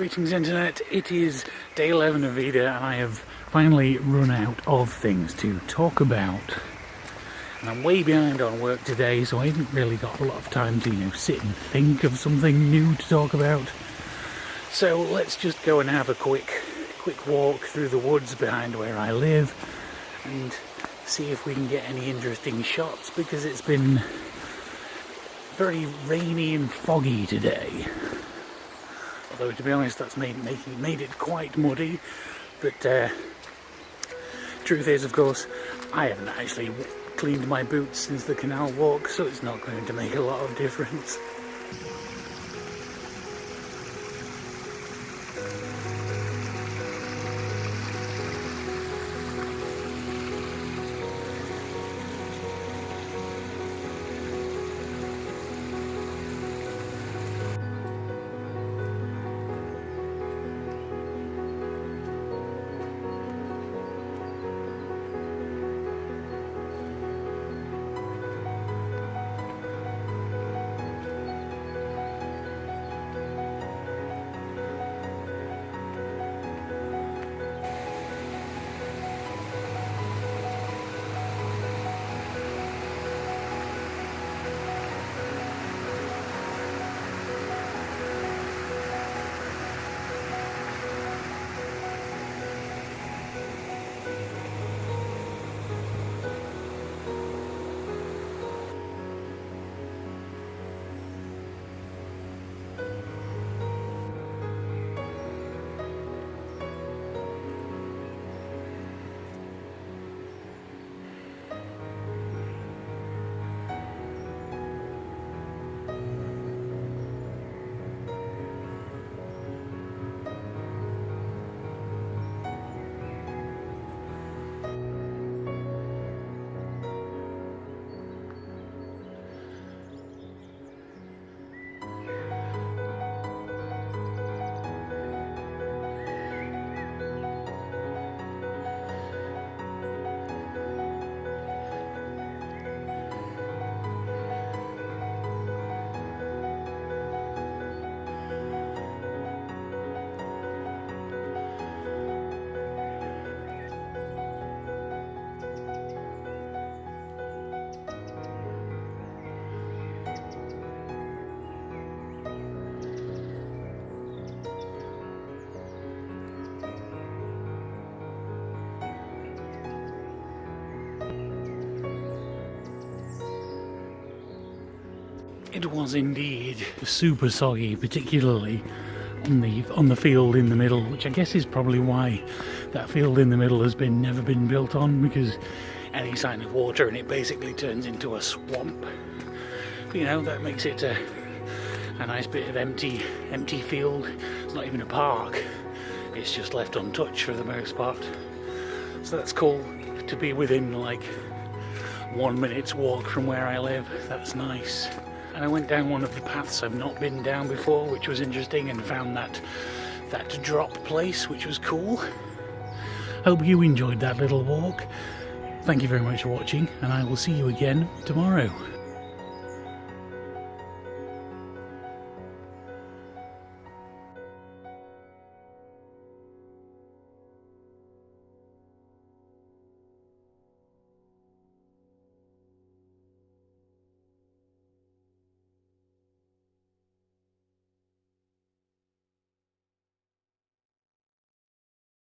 Greetings internet, it is day 11 of VEDA and I have finally run out of things to talk about. And I'm way behind on work today so I haven't really got a lot of time to you know sit and think of something new to talk about. So let's just go and have a quick quick walk through the woods behind where I live and see if we can get any interesting shots because it's been very rainy and foggy today. Although to be honest that's made, made it quite muddy but uh, truth is of course I haven't actually cleaned my boots since the canal walk so it's not going to make a lot of difference. It was indeed super soggy, particularly on the on the field in the middle, which I guess is probably why that field in the middle has been never been built on because any sign of water and it basically turns into a swamp. You know that makes it a, a nice bit of empty empty field. It's not even a park. It's just left untouched for the most part. So that's cool to be within like one minute's walk from where I live. That's nice and I went down one of the paths I've not been down before which was interesting and found that that drop place which was cool. Hope you enjoyed that little walk. Thank you very much for watching and I will see you again tomorrow.